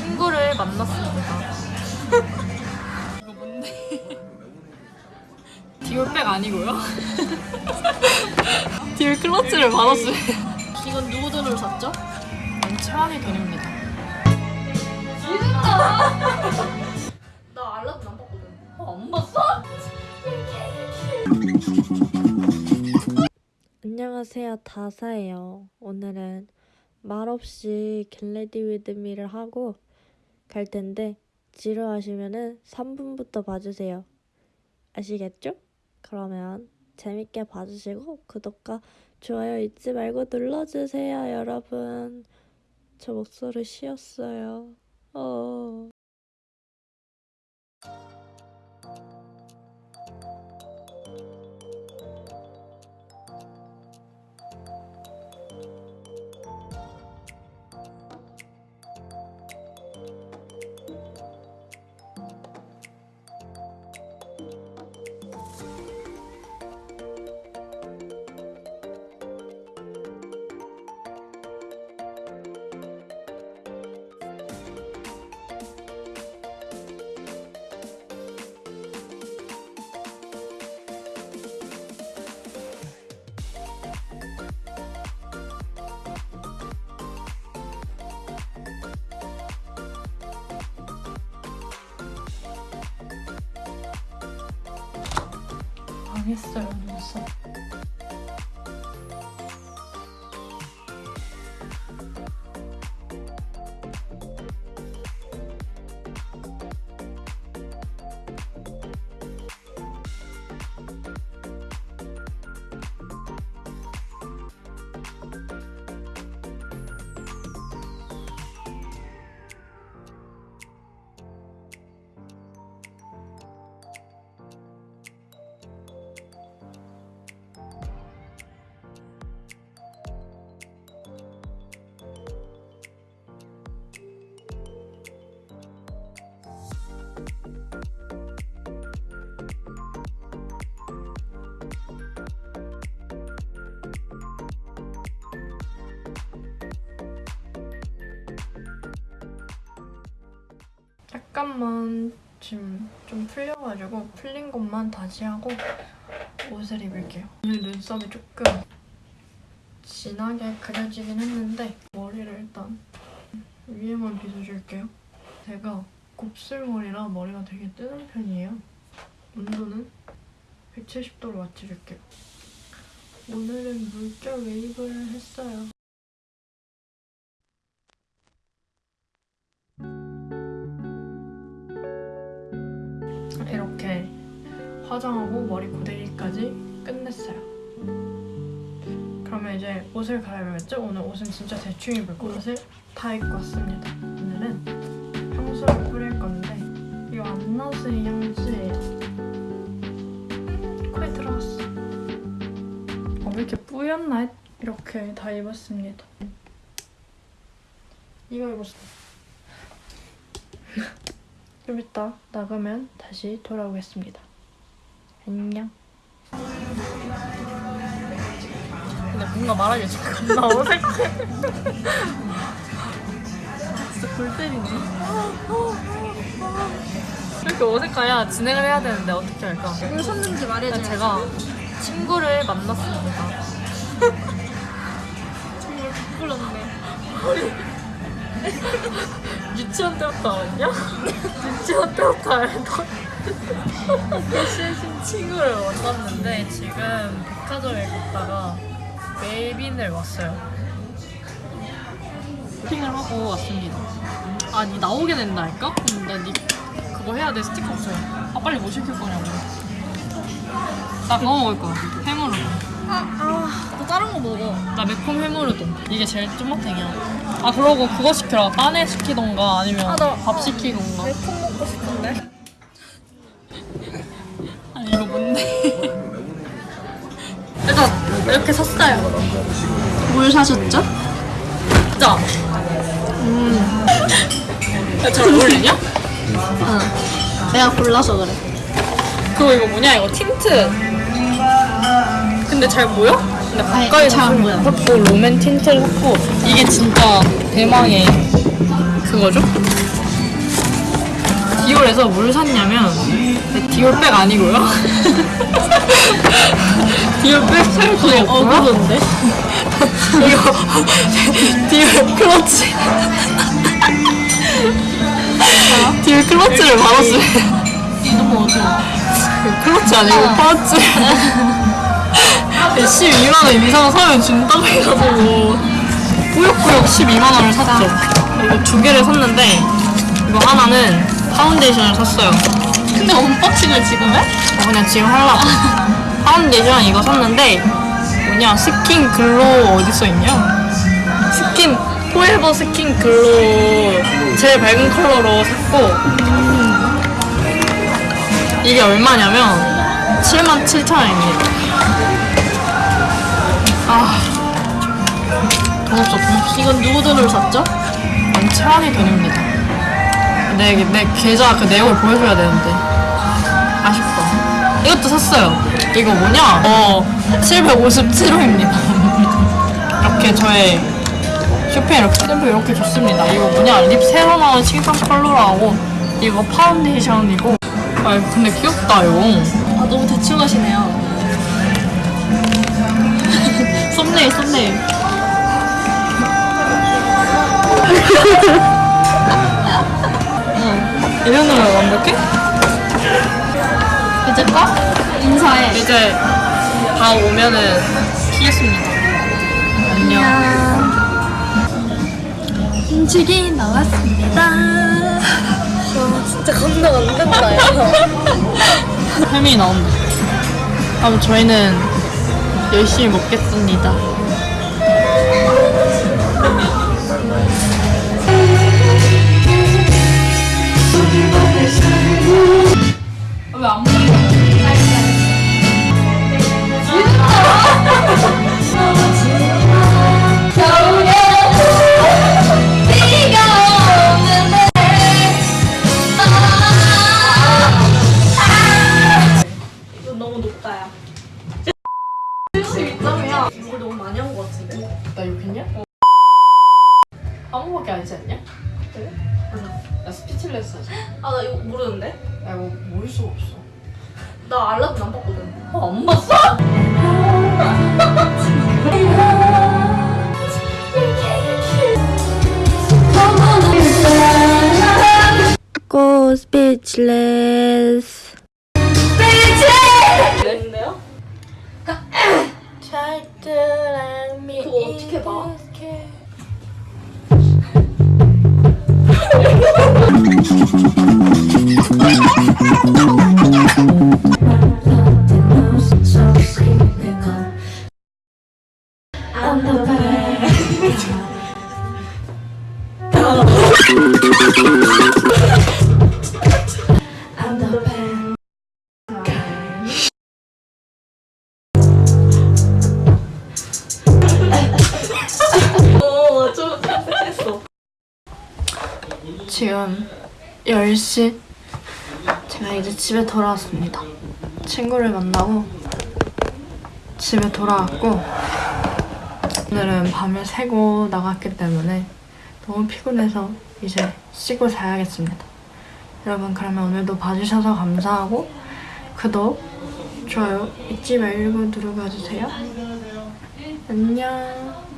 친구를 만났습니다. 이거 뭔데? 디올백 아니고요? 디올 클러치를 받았어요. 이건 누구 돈으로 샀죠? 최환의 돈입니다. 나 알라딘 안 봤거든. 안 봤어? 안녕하세요 다사예요 오늘은 말없이 get ready with me를 하고 갈 텐데 지루하시면은 3분부터 봐주세요. 아시겠죠? 그러면 재밌게 봐주시고 구독과 좋아요 잊지 말고 눌러주세요 여러분. 저 목소리 쉬었어요. 어... 망했어요 눈썹. 약간만 지금 좀 풀려가지고 풀린 것만 다시 하고 옷을 입을게요. 오늘 눈썹이 조금 진하게 그려지긴 했는데 머리를 일단 위에만 빗어줄게요. 제가 곱슬머리라 머리가 되게 뜨는 편이에요. 온도는 170도로 맞춰줄게요. 오늘은 물결 웨이브를 했어요. 화장하고 머리 고데기까지 끝냈어요. 그러면 이제 옷을 갈아입어야겠죠? 오늘 옷은 진짜 대충 입을 거예요. 옷을 다 입고 왔습니다. 오늘은 향수를 뿌릴 건데 이거 안나스의 향수예요. 코에 들어갔어. 어, 왜 이렇게 뿌였나? 했- 이렇게 다 입었습니다. 이거 입었어. 좀 이따 나가면 다시 돌아오겠습니다. 안녕. 근데 뭔가 말하기 지금 겁나 어색해. 진짜 골 때리네. 이렇게 어색해야 진행을 해야 되는데 어떻게 할까? 왜 샀는지 말해줘. 제가 친구를 만났습니다. 정말 부끄럽네. 유치원 때부터 알았냐? 유치원 때부터 알던 최신 친구를 만났는데 지금 백화점에 갔다가 메이빈을 왔어요. 쇼핑을 하고 왔습니다. 아니 나오게 된다니까? 근데 니 그거 해야 돼 스티커 없어요. 아 빨리 뭐 시킬 거냐고. 나 그거 먹을 거야. 해물우동. 아, 아, 너 다른 거 먹어. 나 매콤 해물우동. 이게 제일 쫀맛탱이야. 아 그러고 그거 시켜라. 빠네 시키던가 아니면 아, 나- 밥 시키던가. 매콤 먹고 싶은데. 이렇게 샀어요. 뭘 사셨죠? 진짜. 음. 야, 잘 어울리냐? 응. 내가 골라서 그래. 그거 이거 뭐냐? 이거 틴트. 근데 잘 보여? 근데 가까이서 잘안 보여. 샀고 롬앤 틴트를 샀고 이게 진짜 대망의 그거죠? 디올에서 뭘 샀냐면 네, 디올백 아니고요. 디올백 살도 없고요. 이거 디올 클러치. 디올 클러치를 받았어요. 너무 어두워. 클러치 아니고 파우치 12만원 이상 사면 준다고 해가지고 꾸역꾸역 12만원을 샀죠 이거 두 개를 샀는데 이거 하나는 파운데이션을 샀어요 근데 unboxing을 지금 해? 어, 그냥 지금 하려고 파운데이션 이거 샀는데 뭐냐 skin glow 어디 써있냐? skin forever skin glow 제일 밝은 컬러로 샀고 이게 얼마냐면 77,000원입니다 아 돈 없어 돈 없어. 이건 누구 돈으로 샀죠? 만 채원이 돈입니다. 내, 내 계좌 그 내역을 보여줘야 되는데. 아쉽다. 이것도 샀어요 이거 뭐냐 어 757호입니다 이렇게 저의 쇼핑 이렇게 샘플 이렇게 줬습니다 이거 뭐냐 lip 새로 나온 칭찬 컬러라고 이거 파운데이션이고 아 근데 귀엽다 이거 아 너무 대충 하시네요. thumbnail thumbnail. 이 정도면 완벽해? 이제 까? 인사해. 이제 다 오면은 키겠습니다 안녕 음식이 나왔습니다. 진짜 감당 안 된다, 야. 햄이 나온다. 그럼 저희는 열심히 먹겠습니다. 수가 없어. 나 알라딘 안 봤거든. 어, 안 봤어? Go speechless. me 그거 어떻게 봐? 어좀 지금 10시. 제가 이제 집에 돌아왔습니다. 친구를 만나고 집에 돌아왔고 오늘은 밤을 새고 나갔기 때문에 너무 피곤해서 이제 쉬고 자야겠습니다. 여러분 그러면 오늘도 봐주셔서 감사하고 구독, 좋아요 잊지 말고 누르고 와주세요. 안녕.